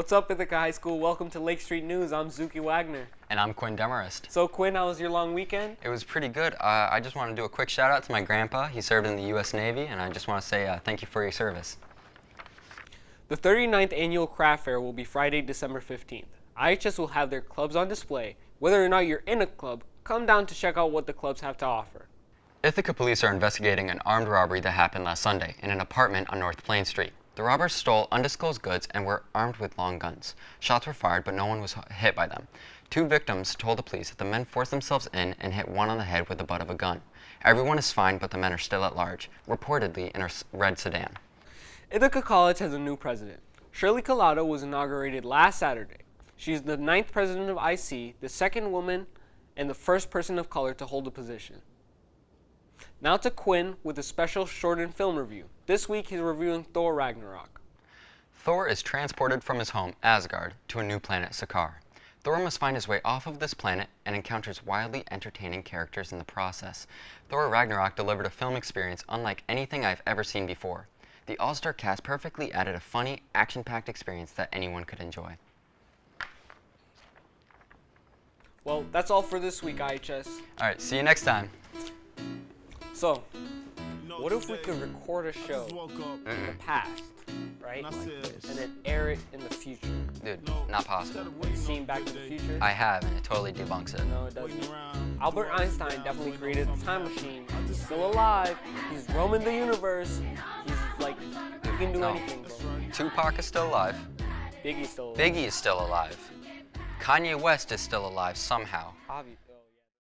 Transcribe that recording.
What's up, Ithaca High School? Welcome to Lake Street News. I'm Zuki Wagner. And I'm Quinn Demarest. So, Quinn, how was your long weekend? It was pretty good. Uh, I just want to do a quick shout out to my grandpa. He served in the U.S. Navy, and I just want to say uh, thank you for your service. The 39th annual craft fair will be Friday, December 15th. IHS will have their clubs on display. Whether or not you're in a club, come down to check out what the clubs have to offer. Ithaca police are investigating an armed robbery that happened last Sunday in an apartment on North Plain Street. The robbers stole undisclosed goods and were armed with long guns. Shots were fired, but no one was hit by them. Two victims told the police that the men forced themselves in and hit one on the head with the butt of a gun. Everyone is fine, but the men are still at large, reportedly in a red sedan. Ithaca College has a new president. Shirley Collado was inaugurated last Saturday. She is the ninth president of IC, the second woman, and the first person of color to hold the position. Now to Quinn with a special shortened film review. This week he's reviewing Thor Ragnarok. Thor is transported from his home, Asgard, to a new planet, Sakaar. Thor must find his way off of this planet and encounters wildly entertaining characters in the process. Thor Ragnarok delivered a film experience unlike anything I've ever seen before. The all-star cast perfectly added a funny, action-packed experience that anyone could enjoy. Well, that's all for this week, IHS. All right, see you next time. So, what if we could record a show in the past, right? And then air it in the future? Dude, not possible. Have seen Back to the Future? I have, and it totally debunks it. No, it doesn't. Albert Einstein definitely created the time machine. He's still alive. He's roaming the universe. He's like, he can do No. anything, bro. Tupac is still alive. Biggie's still alive. Biggie is still alive. Kanye West is still alive somehow. Obvi- yeah.